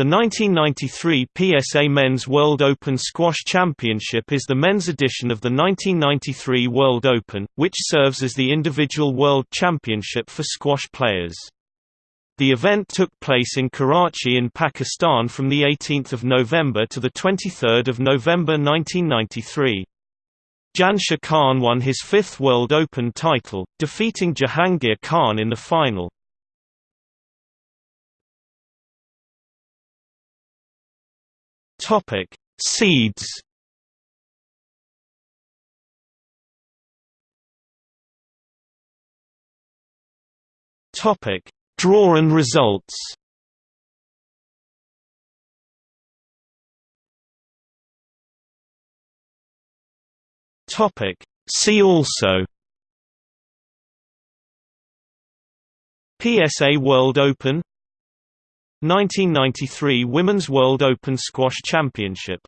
The 1993 PSA Men's World Open Squash Championship is the men's edition of the 1993 World Open, which serves as the individual world championship for squash players. The event took place in Karachi in Pakistan from 18 November to 23 November 1993. Jansher Khan won his fifth World Open title, defeating Jahangir Khan in the final. Topic: Seeds. Topic: Draw and results. Topic: See also. PSA World Open 1993 Women's World Open Squash Championship